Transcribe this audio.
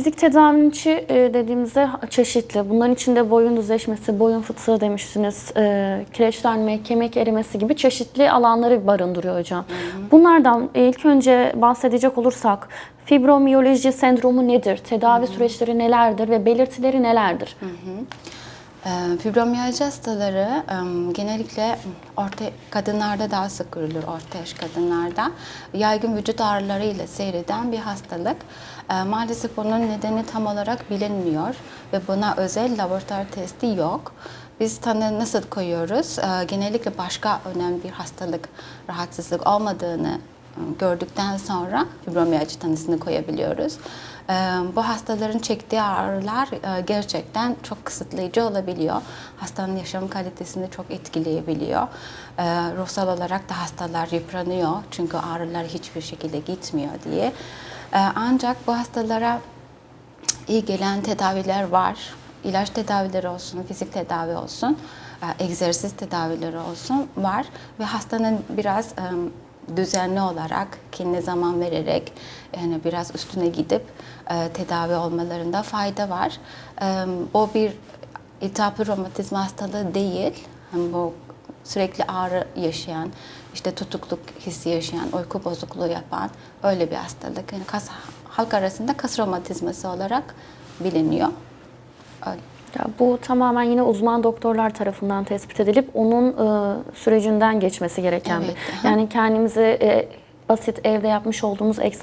fizik tedavinin içi e, dediğimizde çeşitli. Bunların içinde boyun düzleşmesi, boyun fıtığı demiştiniz, e, kireçlenme, kemik erimesi gibi çeşitli alanları barındırıyor hocam. Bunlardan ilk önce bahsedecek olursak fibromiyaloji sendromu nedir? Tedavi süreçleri nelerdir ve belirtileri nelerdir? Ee, Fibromiyalji hastaları genellikle orta kadınlarda daha sık görülür orta yaş kadınlarda. Yaygın vücut ağrılarıyla seyreden bir hastalık. Ee, Maalesef onun nedeni tam olarak bilinmiyor ve buna özel laboratuvar testi yok. Biz tanı nasıl koyuyoruz? Ee, Genellikle başka önemli bir hastalık, rahatsızlık olmadığını gördükten sonra fibromiyalji tanısını koyabiliyoruz. Ee, Bu hastaların çektiği ağrılar e, gerçekten çok kısıtlayıcı olabiliyor. Hastanın yaşam kalitesini çok etkileyebiliyor. Ee, Ruhsal olarak da hastalar yıpranıyor çünkü ağrılar hiçbir şekilde gitmiyor diye. Ee, Ancak bu hastalara iyi gelen tedaviler var. İlaç tedavileri olsun, fizik tedavi olsun, e, egzersiz tedavileri olsun var ve hastanın biraz e, düzenli olarak kendine zaman vererek yani biraz üstüne gidip e, tedavi olmalarında fayda var. E, O bir iltihaplı romatizma hastalığı değil. Hani bu sürekli ağrı yaşayan, işte tutukluk hissi yaşayan, uyku bozukluğu yapan öyle bir hastalık. Yani kas, halk arasında kas romatizması olarak biliniyor. Öyle. Ya bu tamamen yine uzman doktorlar tarafından tespit edilip onun e, sürecinden geçmesi gereken Evet, bir. Yani kendimizi e, basit evde yapmış olduğumuz egzersiz